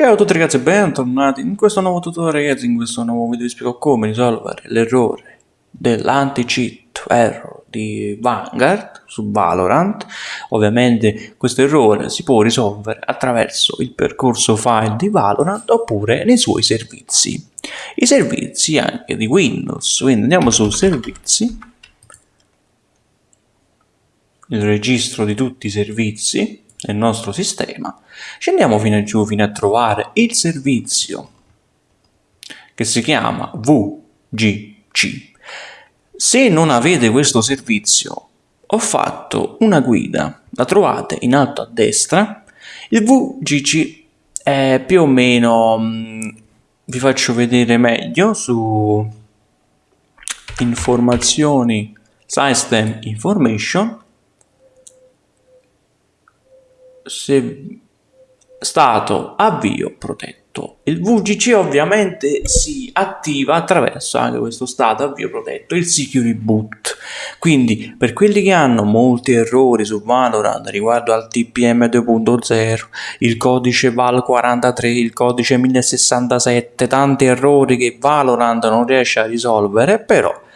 Ciao a tutti ragazzi e bentornati in questo nuovo tutorial ragazzi, in questo nuovo video vi spiego come risolvere l'errore dell'anti-cheat error di Vanguard su Valorant. Ovviamente questo errore si può risolvere attraverso il percorso file di Valorant oppure nei suoi servizi. I servizi anche di Windows, quindi andiamo su servizi, il registro di tutti i servizi nel nostro sistema, scendiamo fino giù fino a trovare il servizio che si chiama VGC. Se non avete questo servizio, ho fatto una guida, la trovate in alto a destra. Il VGC è più o meno, mm, vi faccio vedere meglio su informazioni, system information, se stato avvio protetto. Il VGC ovviamente si attiva attraverso anche questo stato avvio protetto, il security boot. Quindi per quelli che hanno molti errori su Valorant riguardo al TPM 2.0, il codice VAL43, il codice 1067, tanti errori che Valorant non riesce a risolvere, però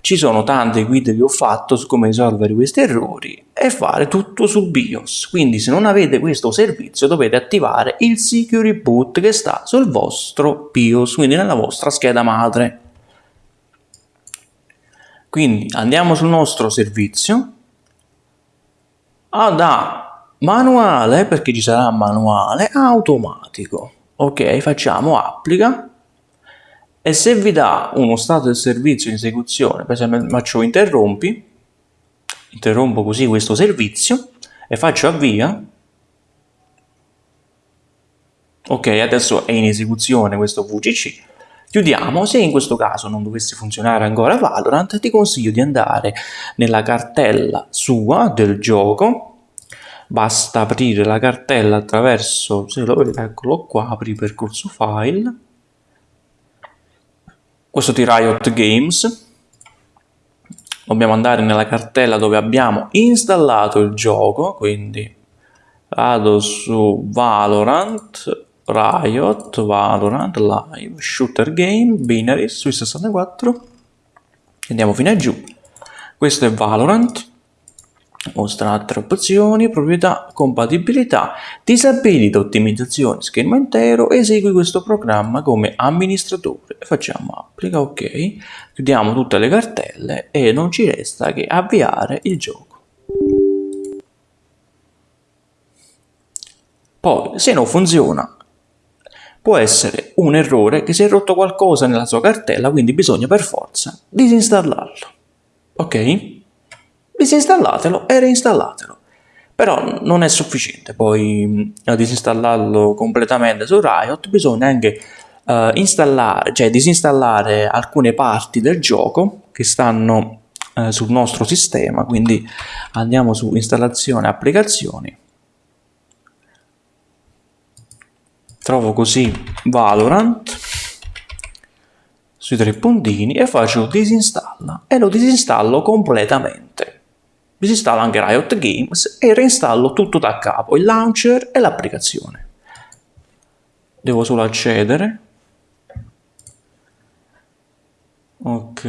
ci sono tante guide che ho fatto su come risolvere questi errori e fare tutto sul BIOS. Quindi se non avete questo servizio dovete attivare il Security Boot che sta sul vostro BIOS, quindi nella vostra scheda madre. Quindi andiamo sul nostro servizio. Ah, da manuale, perché ci sarà manuale, automatico. Ok, facciamo applica e se vi dà uno stato del servizio in esecuzione, per esempio faccio interrompi, interrompo così questo servizio e faccio avvia, ok adesso è in esecuzione questo VGC, chiudiamo, se in questo caso non dovesse funzionare ancora Valorant ti consiglio di andare nella cartella sua del gioco, basta aprire la cartella attraverso, se lo vedete eccolo qua, apri percorso file, questo di Riot Games. Dobbiamo andare nella cartella dove abbiamo installato il gioco quindi vado su Valorant Riot Valorant Live Shooter Game Binaries sui 64 andiamo fino a giù. Questo è Valorant mostra altre opzioni, proprietà, compatibilità, disabilita ottimizzazione schermo intero, esegui questo programma come amministratore, facciamo applica, ok, chiudiamo tutte le cartelle e non ci resta che avviare il gioco. Poi, se non funziona, può essere un errore che si è rotto qualcosa nella sua cartella, quindi bisogna per forza disinstallarlo. Ok? Disinstallatelo e reinstallatelo. Però non è sufficiente poi a disinstallarlo completamente su Riot, bisogna anche uh, installare, cioè disinstallare alcune parti del gioco che stanno uh, sul nostro sistema, quindi andiamo su installazione applicazioni. Trovo così Valorant sui tre puntini e faccio disinstalla e lo disinstallo completamente disinstallo anche Riot Games e reinstallo tutto da capo, il launcher e l'applicazione. Devo solo accedere. Ok.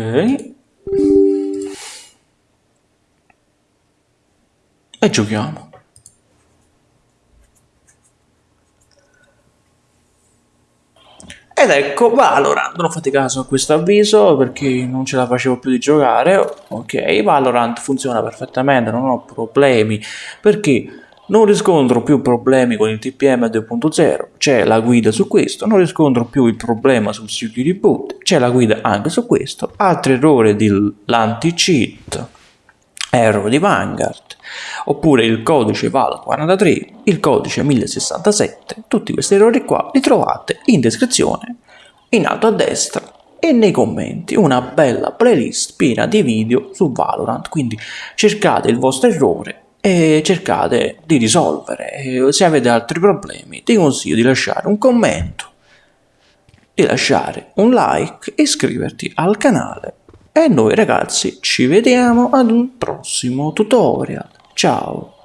E giochiamo. Ed ecco Valorant, non fate caso a questo avviso perché non ce la facevo più di giocare, ok, Valorant funziona perfettamente, non ho problemi, perché non riscontro più problemi con il TPM 2.0, c'è la guida su questo, non riscontro più il problema sul security boot, c'è la guida anche su questo, altri errori dell'anti-cheat, error di Vanguard, oppure il codice VAL43, il codice 1067, tutti questi errori qua li trovate in descrizione, in alto a destra e nei commenti. Una bella playlist piena di video su Valorant, quindi cercate il vostro errore e cercate di risolvere. Se avete altri problemi ti consiglio di lasciare un commento, di lasciare un like, iscriverti al canale e noi ragazzi ci vediamo ad un prossimo tutorial. Ciao!